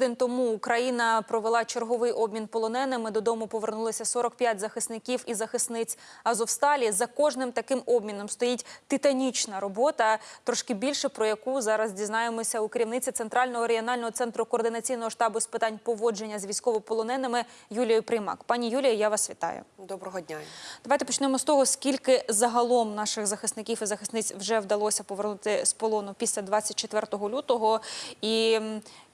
Тиждень тому Україна провела черговий обмін полоненими. Додому повернулися 45 захисників і захисниць Азовсталі. За кожним таким обміном стоїть титанічна робота. Трошки більше про яку зараз дізнаємося у керівниці центрального регіонального центру координаційного штабу з питань поводження з військовополоненими Юлією Приймак. Пані Юлія, я вас вітаю. Доброго дня. Давайте почнемо з того, скільки загалом наших захисників і захисниць вже вдалося повернути з полону після 24 лютого. І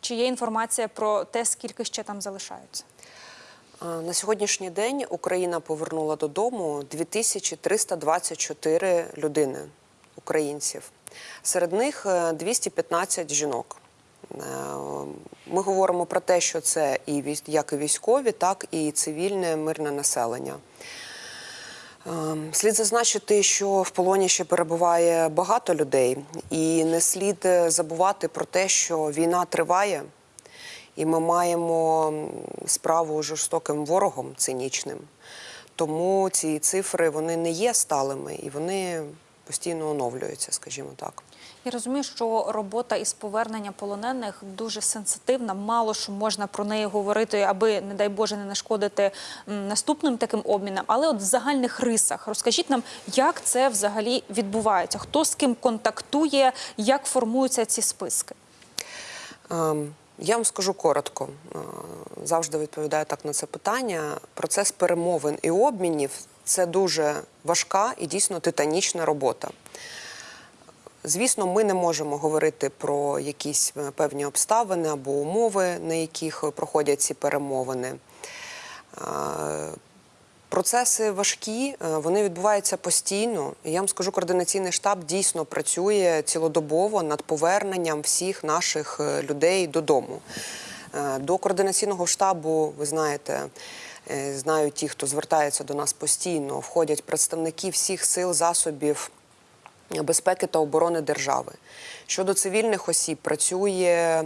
чи є інформація про те, скільки ще там залишаються? На сьогоднішній день Україна повернула додому 2324 людини, українців. Серед них е, 215 жінок. Е, Ми говоримо про те, що це і як і військові, так і цивільне мирне населення. Ем, Слід зазначити, що в полоні ще перебуває багато людей, і не слід е, забувати про те, що війна триває, і ми маємо справу з жорстоким ворогом цинічним. Тому ці цифри вони не є сталими і вони постійно оновлюються, скажімо так. Я розумію, що робота із повернення полонених дуже сенситивна. Мало що можна про неї говорити, аби, не дай Боже, не нашкодити наступним таким обмінам. Але от в загальних рисах розкажіть нам, як це взагалі відбувається? Хто з ким контактує, як формуються ці списки? Ем, Я вам скажу коротко. Е, Завжди відповідаю так на це питання. Процес перемовин і обмінів це дуже важка і дійсно титанічна робота. Звісно, ми не можемо говорити про якісь е, певні обставини або умови, на яких проходять ці перемовини. Е, Процеси важкі, е, вони відбуваються постійно. Я вам скажу, координаційний штаб дійсно працює цілодобово над поверненням всіх наших людей додому. До координаційного штабу, ви знаєте, е, знають ті, хто звертається до нас постійно, входять представники всіх сил, засобів безпеки та оборони держави. Щодо цивільних осіб, працює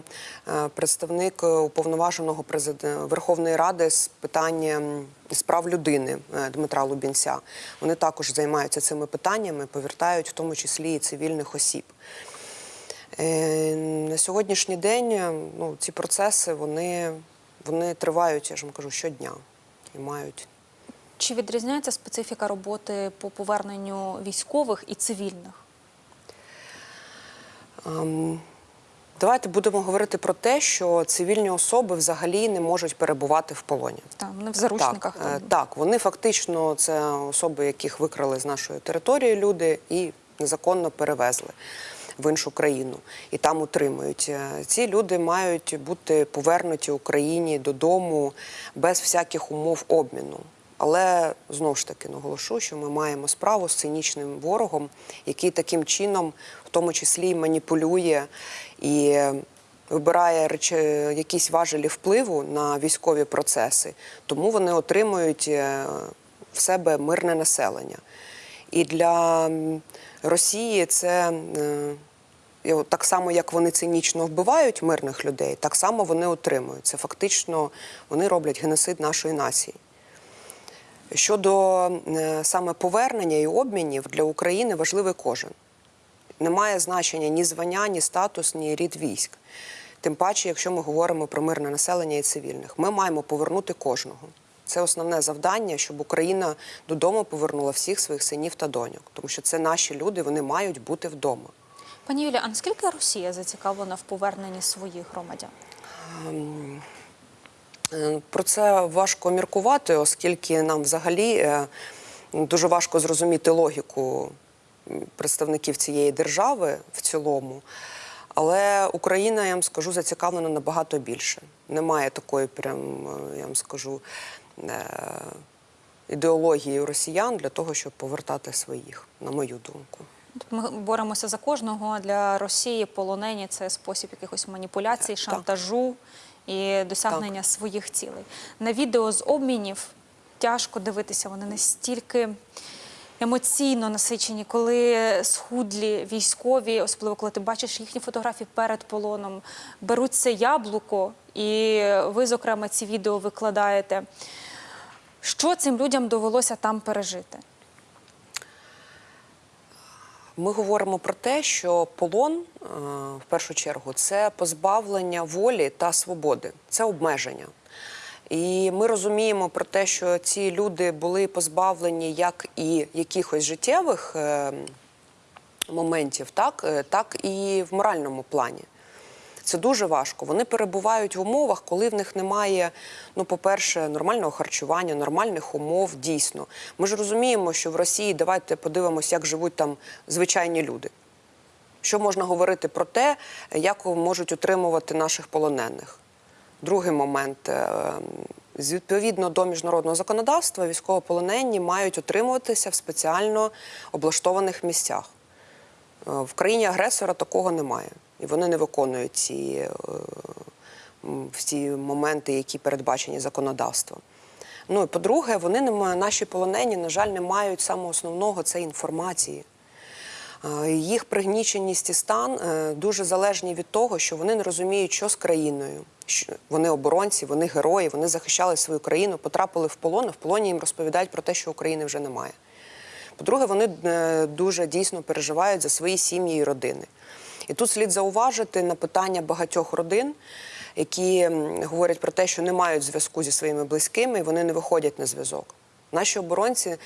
е, представник уповноваженого Верховної Ради з питання справ людини е, Дмитра Лубінця. Вони також займаються цими питаннями, повертають в тому числі і цивільних осіб. На сьогоднішній день ну, ці процеси вони, вони тривають, я ж вам кажу, щодня і мають Чи відрізняється специфіка роботи по поверненню військових і цивільних? Ем, Давайте будемо говорити про те, що цивільні особи взагалі не можуть перебувати в полоні. Там вони в заручниках. Так, е, так, вони фактично це особи, яких викрали з нашої території люди і незаконно перевезли в іншу країну і там утримують. Е, Ці люди мають бути повернуті Україні додому без всяких умов обміну. Але знову ж таки наголошу, що ми маємо справу з цинічним ворогом, який таким чином, в тому числі, маніпулює і вибирає речі, якісь важелі впливу на військові процеси, тому вони отримують е, в себе мирне населення. І для Росії це е, так само, як вони цинічно вбивають мирних людей, так само вони отримують. Це фактично вони роблять геноцид нашої нації. Щодо е, саме повернення і обмінів для України важливий кожен. Немає значення ні звання, ні статус, ні рід військ. Тим паче, якщо ми говоримо про мирне населення і цивільних, ми маємо повернути кожного. Це основне завдання, щоб Україна додому повернула всіх своїх синів та доньок, тому що це наші люди, вони мають бути вдома. Пані Юлія, а наскільки Росія зацікавлена в поверненні своїх громадян? Е, Про це важко міркувати, оскільки нам взагалі е, дуже важко зрозуміти логіку представників цієї держави в цілому. Але Україна, я вам скажу, зацікавлена набагато більше. Немає такої, прям, е, я вам скажу, е, ідеології росіян для того, щоб повертати своїх, на мою думку. Ми боремося за кожного. а Для Росії полонені це спосіб якихось маніпуляцій, шантажу і досягнення своїх цілей. На відео з обмінів тяжко дивитися. Вони настільки емоційно насичені, коли схудлі військові, особливо коли ти бачиш їхні фотографії перед полоном, беруть це яблуко, і ви, зокрема, ці відео викладаєте. Що цим людям довелося там пережити? Ми говоримо про те, що полон е, в першу чергу це позбавлення волі та свободи, це обмеження. І ми розуміємо про те, що ці люди були позбавлені як і якихось життєвих е, моментів, так, е, так і в моральному плані. Це дуже важко. Вони перебувають в умовах, коли в них немає, ну, по-перше, нормального харчування, нормальних умов. Дійсно, ми ж розуміємо, що в Росії давайте подивимося, як живуть там звичайні люди. Що можна говорити про те, як можуть утримувати наших полонених? Другий момент. е, Відповідно до міжнародного законодавства, військовополонені мають утримуватися в спеціально облаштованих місцях. Е, В країні агресора такого немає. І вони не виконують ці е, всі моменти, які передбачені законодавством. Ну і по-друге, вони не наші полонені, на жаль, не мають самого основного це інформації. Їх пригніченість і стан е, дуже залежні від того, що вони не розуміють, що з країною. Вони оборонці, вони герої, вони захищали свою країну, потрапили в полон, а в полоні їм розповідають про те, що України вже немає. По-друге, вони е, дуже дійсно переживають за свої сім'ї і родини. І тут слід зауважити на питання багатьох родин, які говорять про те, що не мають зв'язку зі своїми близькими, і вони не виходять на зв'язок. Наші оборонці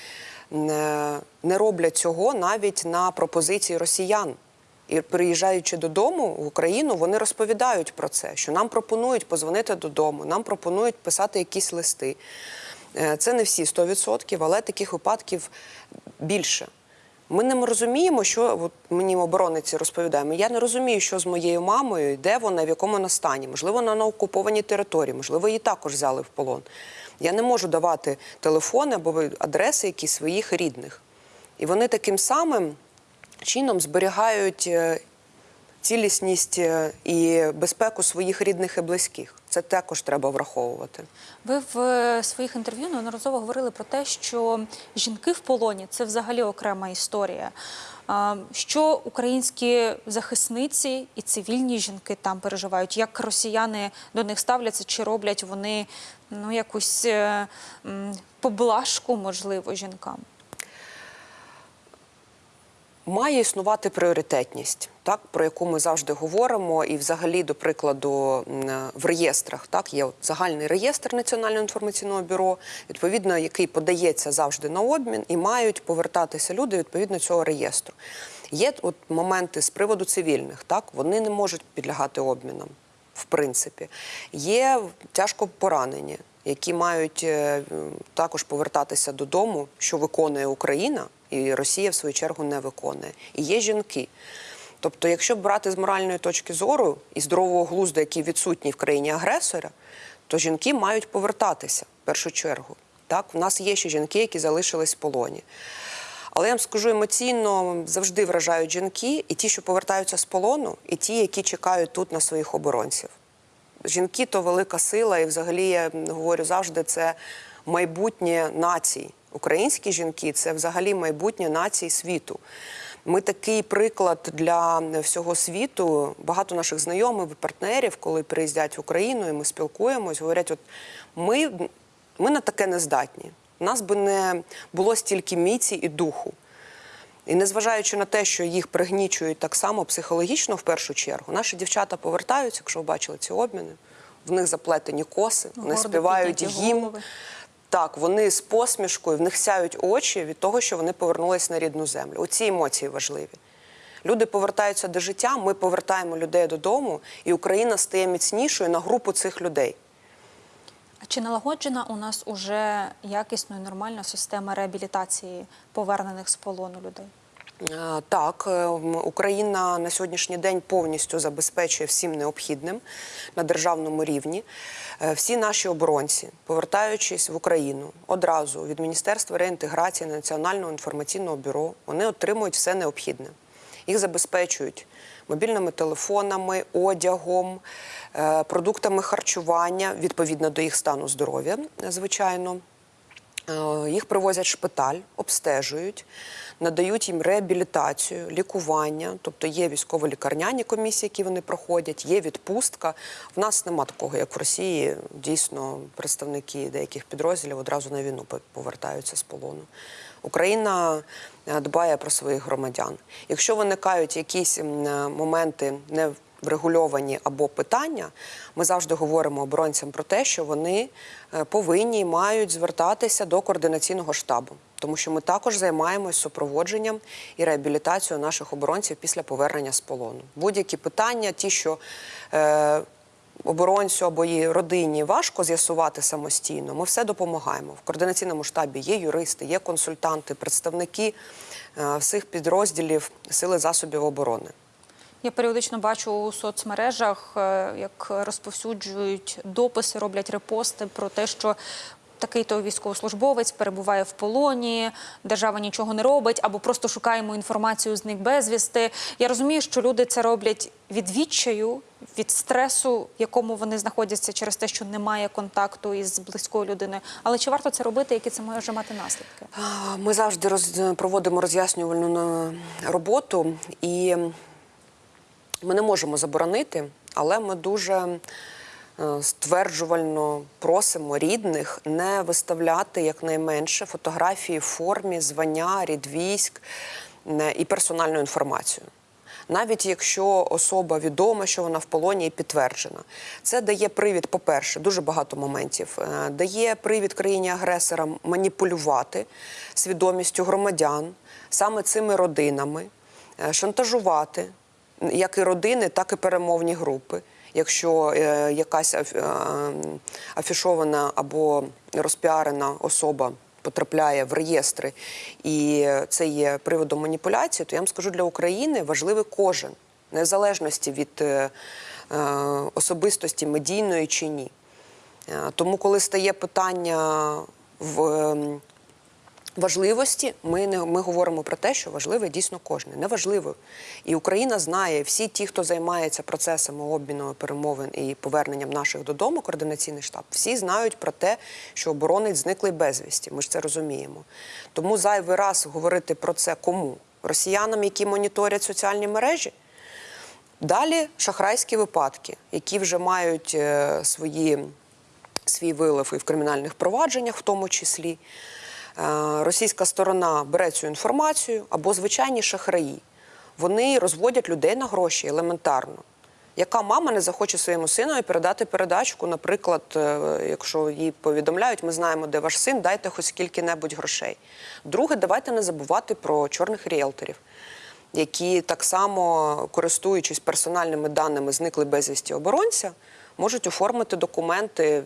не, не роблять цього навіть на пропозиції росіян. І приїжджаючи додому в Україну, вони розповідають про це, що нам пропонують позвонити додому, нам пропонують писати якісь листи. Е, Це не всі 100%, але таких випадків більше. Ми не розуміємо, що от мені оборонниці розповідаємо. Я не розумію, що з моєю мамою, де вона, в якому вона стані. Можливо, вона на окупованій території, можливо, її також взяли в полон. Я не можу давати телефони або адреси якісь своїх рідних. І вони таким самим чином зберігають е, цілісність е, і безпеку своїх рідних і близьких. Це також треба враховувати. Ви в е, своїх інтерв'ю неодноразово говорили про те, що жінки в полоні це взагалі окрема історія. Що українські захисниці і цивільні жінки там переживають, як росіяни до них ставляться, чи роблять вони ну якусь е, поблажку, можливо, жінкам? Має існувати пріоритетність, так про яку ми завжди говоримо, і взагалі, до прикладу, в реєстрах так є от загальний реєстр Національного інформаційного бюро, відповідно, який подається завжди на обмін, і мають повертатися люди відповідно цього реєстру. Є от моменти з приводу цивільних, так вони не можуть підлягати обмінам, в принципі. Є тяжко поранені, які мають е, також повертатися додому, що виконує Україна, і Росія в свою чергу не виконує. І є жінки. Тобто, якщо брати з моральної точки зору і здорового глузду, який відсутній в країні агресора, то жінки мають повертатися в першу чергу. Так, у нас є ще жінки, які залишились в полоні. Але я вам скажу емоційно завжди вражають жінки, і ті, що повертаються з полону, і ті, які чекають тут на своїх оборонців. Жінки то велика сила, і взагалі я говорю завжди, це майбутнє націй. Українські жінки це взагалі майбутнє націй світу. Ми такий приклад для всього світу. Багато наших знайомих партнерів, коли приїздять в Україну, і ми спілкуємось, говорять: от ми, ми на таке не здатні. У нас би не було стільки міці і духу. І незважаючи на те, що їх пригнічують так само психологічно в першу чергу, наші дівчата повертаються, якщо ви бачили ці обміни, в них заплетені коси, вони Гордо співають гімн. голови. Так, вони з посмішкою, в них сяють очі від того, що вони повернулись на рідну землю. Оці емоції важливі. Люди повертаються до життя, ми повертаємо людей додому, і Україна стає міцнішою на групу цих людей. А чи налагоджена у нас уже якісно і нормальна система реабілітації повернених з полону людей? Е, Так, е, Україна на сьогоднішній день повністю забезпечує всім необхідним на державному рівні. Е, Всі наші оборонці, повертаючись в Україну одразу від Міністерства реінтеграції Національного інформаційного бюро, вони отримують все необхідне. Їх забезпечують мобільними телефонами, одягом, продуктами харчування відповідно до їх стану здоров'я, звичайно. Їх привозять в шпиталь, обстежують, надають їм реабілітацію, лікування, тобто є військово-лікарняні комісії, які вони проходять, є відпустка. В нас нема такого, як в Росії. Дійсно, представники деяких підрозділів одразу на війну повертаються з полону. Україна е, дбає про своїх громадян. Якщо виникають якісь е, моменти не врегульовані або питання, ми завжди говоримо оборонцям про те, що вони е, повинні і мають звертатися до координаційного штабу, тому що ми також займаємось супроводженням і реабілітацією наших оборонців після повернення з полону. Будь-які питання, ті, що е, оборонцю або її родині важко з'ясувати самостійно, ми все допомагаємо. В координаційному штабі є юристи, є консультанти, представники е, всіх підрозділів сили засобів оборони. Я періодично бачу у соцмережах, е, як розповсюджують дописи, роблять репости про те, що такий-то військовослужбовець перебуває в полоні, держава нічого не робить, або просто шукаємо інформацію з них безвісти. Я розумію, що люди це роблять від відчаю, від стресу, в якому вони знаходяться через те, що немає контакту із близькою людиною. Але чи варто це робити, які це може мати наслідки? Ми завжди роз... проводимо роз'яснювальну е, роботу, і ми не можемо заборонити, але ми дуже стверджувально просимо рідних не виставляти якнайменше фотографії в формі, звання, рід військ е, і персональну інформацію. Навіть якщо особа відома, що вона в полоні і підтверджена, це дає привід, по-перше, дуже багато моментів. е, Дає привід країні-агресорам маніпулювати свідомістю громадян саме цими родинами, е, шантажувати як і родини, так і перемовні групи. Якщо е, якась е, афішована або розпіарена особа потрапляє в реєстри, і це є приводом маніпуляції, то я вам скажу для України важливий кожен, незалежності від е, е, особистості медійної чи ні. Тому, коли стає питання в ем, важливості, ми не ми говоримо про те, що важливе дійсно кожне. Неважливо. І Україна знає, всі ті, хто займається процесами обміну перемовин і поверненням наших додому, координаційний штаб, всі знають про те, що оборонець зниклий безвісті. Ми ж це розуміємо. Тому зайвий раз говорити про це кому? Росіянам, які моніторять соціальні мережі. Далі шахрайські випадки, які вже мають е, свої, свій вилив і в кримінальних провадженнях, в тому числі. Е, Російська сторона бере цю інформацію або звичайні шахраї. Вони розводять людей на гроші елементарно. Яка мама не захоче своєму синові передати передачку, наприклад, е, якщо їй повідомляють, ми знаємо, де ваш син, дайте хоч скільки-небудь грошей. Друге, давайте не забувати про чорних ріелторів які так само, користуючись персональними даними зникли безвісті оборонця, можуть оформити документи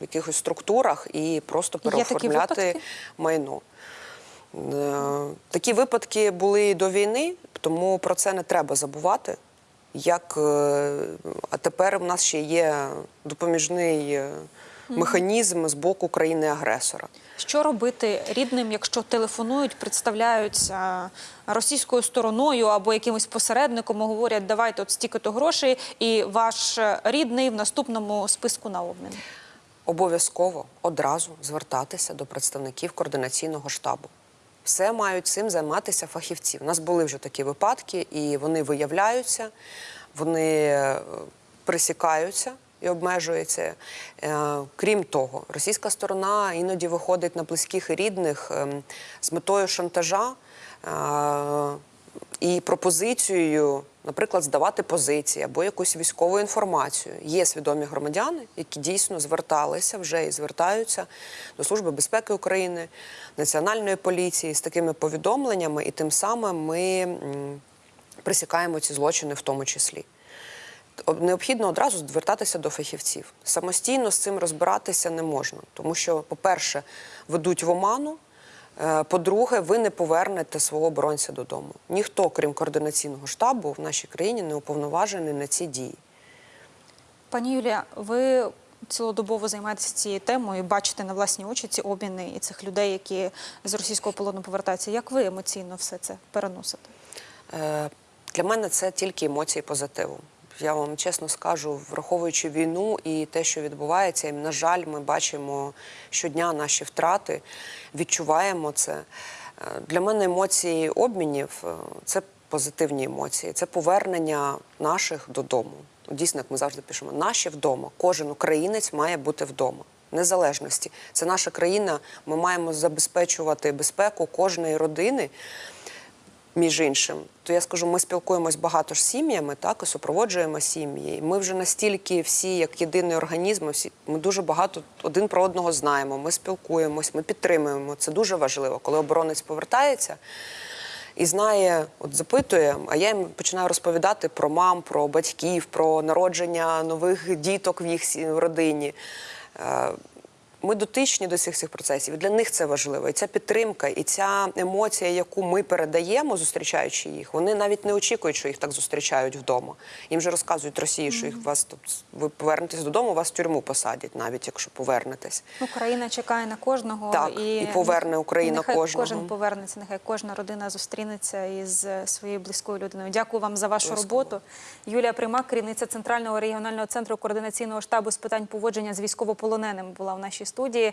в якихось структурах і просто переоформляти майно. Е, Такі випадки були і до війни, тому про це не треба забувати. Як, е, а тепер у нас ще є допоміжний е, механізм з боку країни-агресора. Що робити рідним, якщо телефонують, представляються російською стороною або якимось посередником, і говорять, давайте от стільки-то грошей, і ваш рідний в наступному списку на обмін? Обов'язково одразу звертатися до представників координаційного штабу. Все мають цим займатися фахівці. У нас були вже такі випадки, і вони виявляються, вони е, присікаються і обмежуються. Е, Крім того, російська сторона іноді виходить на близьких і рідних ем, з метою шантажа е, і пропозицією, наприклад, здавати позиції або якусь військову інформацію. Є свідомі громадяни, які дійсно зверталися вже і звертаються до Служби безпеки України, Національної поліції з такими повідомленнями, і тим самим ми присікаємо ці злочини в тому числі. Необхідно одразу звертатися до фахівців. Самостійно з цим розбиратися не можна, тому що, по-перше, ведуть в оману. Е, По-друге, ви не повернете свого оборонця додому. Ніхто, крім координаційного штабу, в нашій країні не уповноважений на ці дії. Пані Юлія, ви цілодобово займаєтеся цією темою, і бачите на власні очі ці обміни і цих людей, які з російського полону повертаються. Як ви емоційно все це переносите? Е, Для мене це тільки емоції позитиву. Я вам чесно скажу, враховуючи війну і те, що відбувається, і, на жаль, ми бачимо щодня наші втрати, відчуваємо це. Е, Для мене емоції обмінів е, це позитивні емоції, це повернення наших додому. Дійсно, як ми завжди пишемо, наші вдома. Кожен українець має бути вдома. Незалежності. Це наша країна. Ми маємо забезпечувати безпеку кожної родини. Між іншим, то я скажу, ми спілкуємось багато ж з сім'ями, так і супроводжуємо сім'ї. Ми вже настільки всі, як єдиний організм, всі ми дуже багато один про одного знаємо. Ми спілкуємось, ми підтримуємо. Це дуже важливо, коли оборонець повертається і знає, от запитує, а я їм починаю розповідати про мам, про батьків, про народження нових діток в їх родині. Ми дотичні до всіх цих процесів. І для них це важливо. І ця підтримка, і ця емоція, яку ми передаємо, зустрічаючи їх, вони навіть не очікують, що їх так зустрічають вдома. Їм же розказують Росії, що їх вас тут ви повернетесь додому, вас в тюрму посадять, навіть якщо повернетесь. Україна чекає на кожного Так, і поверне Україна нехай кожного. Кожен повернеться, нехай кожна родина зустрінеться із е, своєю близькою людиною. Дякую вам за вашу Обов'язково. роботу. Юлія Примак, керівниця центрального регіонального центру координаційного штабу з питань поводження з військовополоненими, була в нашій студії.